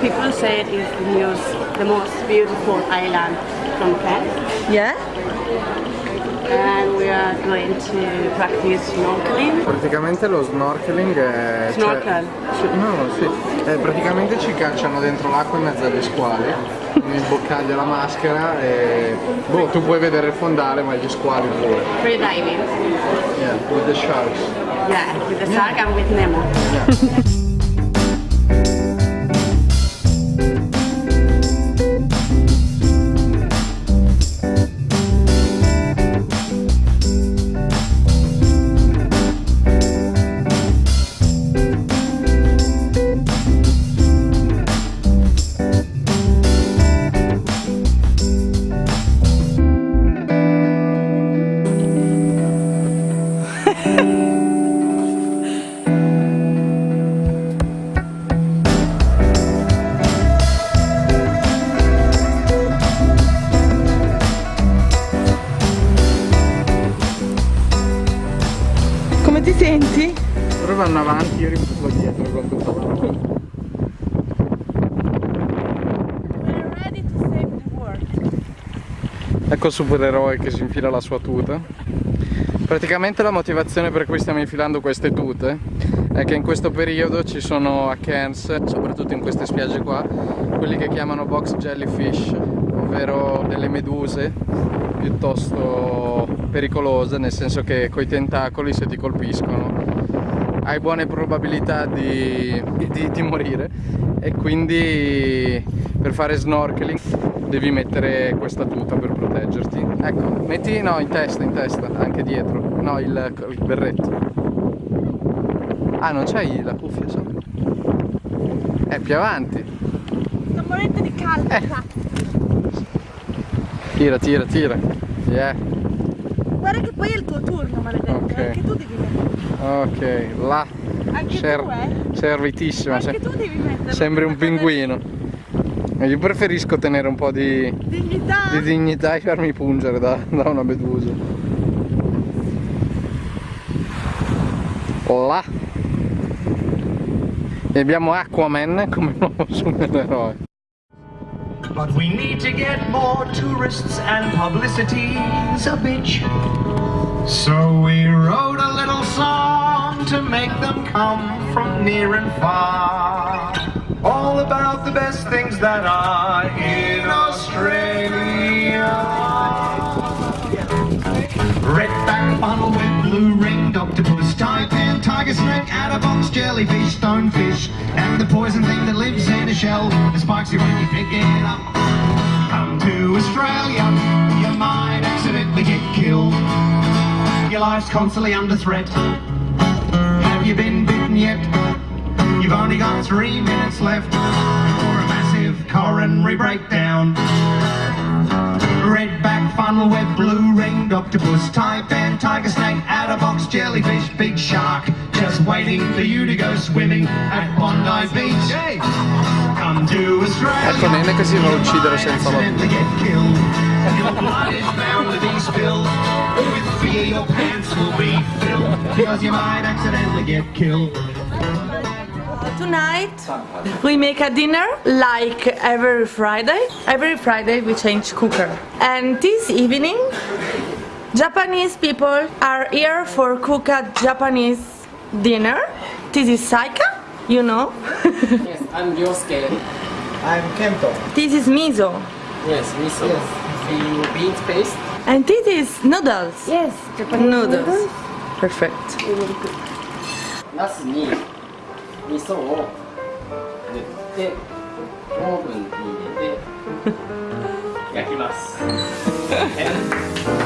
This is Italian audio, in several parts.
people say it is the most, the most beautiful island from Kent. Yeah? And we are going to practice snorkeling. Praticamente lo snorkeling è... Snorkel. Cioè, no, sì. Eh, praticamente ci cacciano dentro l'acqua in mezzo agli squali, mi imboccaglio la maschera e... Boh, tu puoi vedere il fondale ma gli squali pure. Free diving. Yeah, with the sharks. Yeah, with the shark and with Nemo. Yeah. Vanno avanti, io rimango dietro con tutto avanti. Ecco il supereroe che si infila la sua tuta. Praticamente la motivazione per cui stiamo infilando queste tute è che in questo periodo ci sono a Cairns, soprattutto in queste spiagge qua, quelli che chiamano box jellyfish, ovvero delle meduse piuttosto pericolose, nel senso che coi tentacoli se ti colpiscono hai buone probabilità di, di, di morire e quindi per fare snorkeling devi mettere questa tuta per proteggerti. Ecco, metti no, in testa, in testa, anche dietro. No, il, il berretto. Ah, non c'hai la cuffia sopra? Eh, più avanti. Sto morendo di caldo. Eh. Tira, tira, tira. Yeah. Guarda che poi è il tuo turno, maledetto. Ok. Anche tu devi mettere. Ok, là. Anche Ser- tu, eh? Servitissima. Anche se- tu devi mettere. Sembri un pinguino. Eh, Io preferisco tenere un po' di, Dignità. di dignità e farmi pungere da, da una medusa. Là. E abbiamo Aquaman come nuovo supereroe. But we need to get more tourists and publicity's a bitch. So we wrote a little song to make them come from near and far. All about the best things that are in Australia. Redback funnel with blue ringed octopus, taipan, tiger snake, box jellyfish, stonefish, and the poison thing that lives in a shell. The spikes you when you pick it up. Life's constantly under threat. Have you been bitten yet? You've only got three minutes left for a massive coronary breakdown. Redback, funnel web, blue ringed octopus, tiger snake, box jellyfish, big shark, just waiting for you to go swimming at Bondi Beach. Hey, come to Australia. Ecco Nene che si va a uccidere senza la Accidentally get killed. Your blood is bound to be spilled. With fear, your pants will be filled. Because you might accidentally get killed. Tonight we make a dinner like every Friday. Every Friday we change cooker. And this evening Japanese people are here for cook a Japanese dinner. This is Saika, you know. Yes, I'm Ryosuke. I'm Kento. this is miso. Yes, miso. The beans paste. And this is noodles. Yes, Japanese Noodles. Perfect. ナスに味噌を塗ってオーブンに入れて焼きます。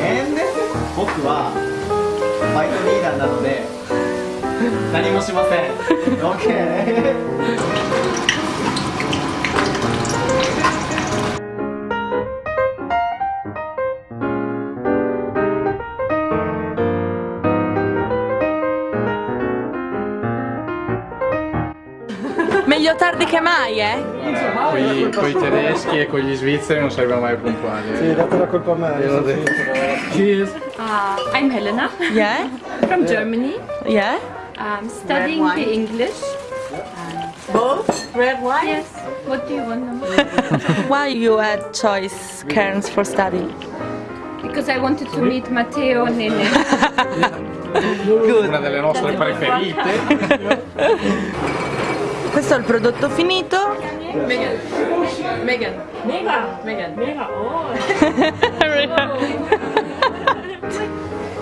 And 僕はバイトリーダーなので何もしません。OK Meglio tardi che mai, eh? Con i tedeschi e con gli svizzeri non saremo mai puntuali. Sì, date la colpa a me. Io l'ho detto. Cheers. Uh, I'm Helena Yeah? from Germany. Yeah? I'm studying the English. Both? Red wine? Yes. What do you want? Why you had choice cairns for study? Because I wanted to meet Matteo Nene. Una delle nostre preferite. Questo è il prodotto finito. Megan. Megan. Megan. Megan. Oh.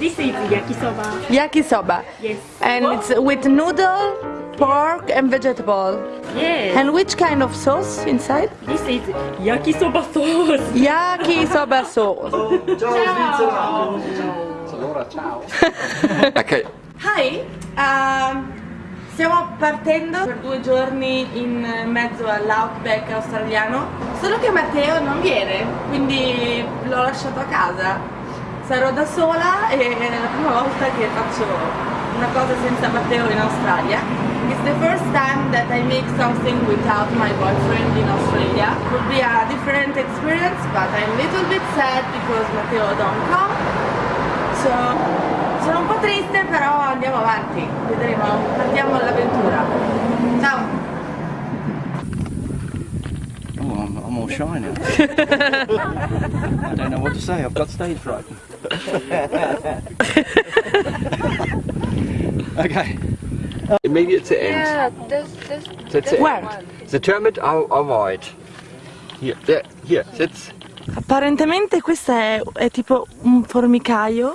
This is yakisoba. Yakisoba. Yes. And it's with noodle, pork and vegetable. Yes. And which kind of sauce inside? This is yakisoba sauce. Yakisoba sauce. Allora ciao. Ok. Hi, um, stiamo partendo per due giorni in mezzo all'outback australiano, solo che Matteo non viene, quindi l'ho lasciato a casa. Sarò da sola e è la prima volta che faccio una cosa senza Matteo in Australia. It's the first time that I make something without my boyfriend in Australia. Will be a different experience, but I'm a little bit sad because Matteo don't come. So, sono un po' triste però andiamo avanti, vedremo, partiamo all'avventura. Ciao! Oh, I'm, I'm all shy now. I don't know what to say. I've got stage fright. okay. Immediate to end. yeah, this, this, That's it. Where? Determined how avoid. Here, there, here, sitz. Apparentemente questo è, è tipo un formicaio.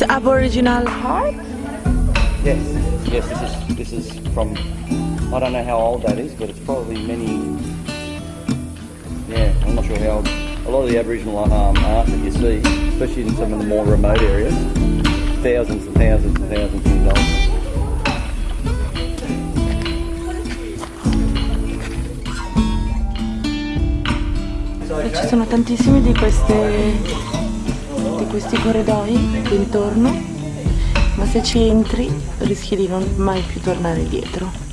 It's aboriginal part. Yes. Yes. This is this is from. I don't know how old that is, but it's probably many. Yeah, I'm not sure how old. A lot of the Aboriginal um, art that you see, especially in some of the more remote areas, thousands and thousands and thousands of years old. Ci sono tantissimi di, queste, di questi corridoi intorno, ma se ci entri rischi di non mai più tornare indietro.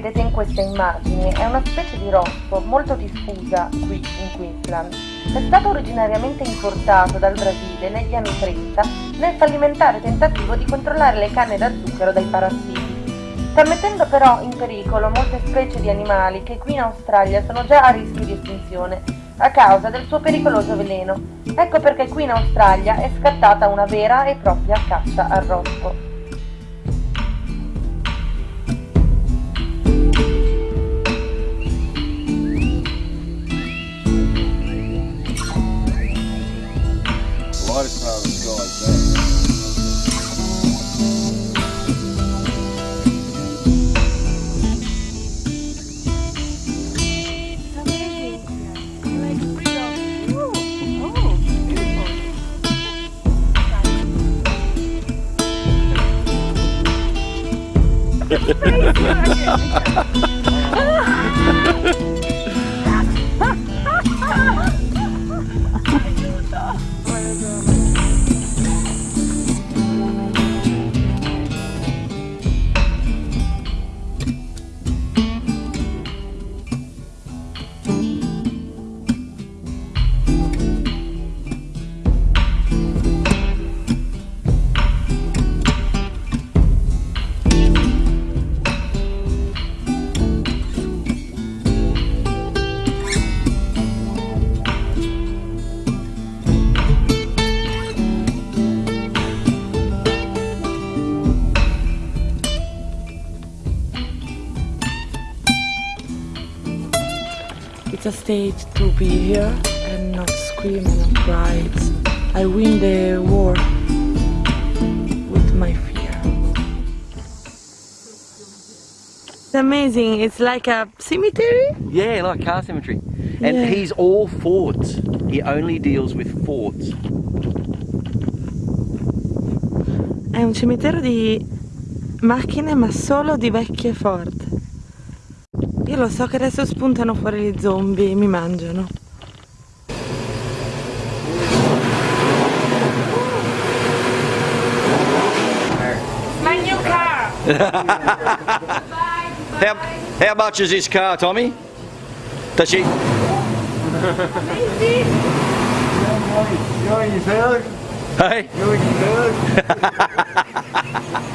Vedete in queste immagini è una specie di rospo molto diffusa qui in Queensland. È stato originariamente importato dal Brasile negli anni 30 nel fallimentare tentativo di controllare le canne da zucchero dai parassiti. Sta mettendo però in pericolo molte specie di animali che qui in Australia sono già a rischio di estinzione a causa del suo pericoloso veleno. Ecco perché qui in Australia è scattata una vera e propria caccia al rospo. state to be here and not scream and not cry. I win the war with my fear. It's amazing. It's like a cemetery. Yeah, like car cemetery. And Yeah. he's all forts. He only deals with forts. È un cimitero di macchine ma solo di vecchie Ford. Io lo so che adesso spuntano fuori gli zombie e mi mangiano. My new car! How, how much is this car, Tommy? Does she? Hey?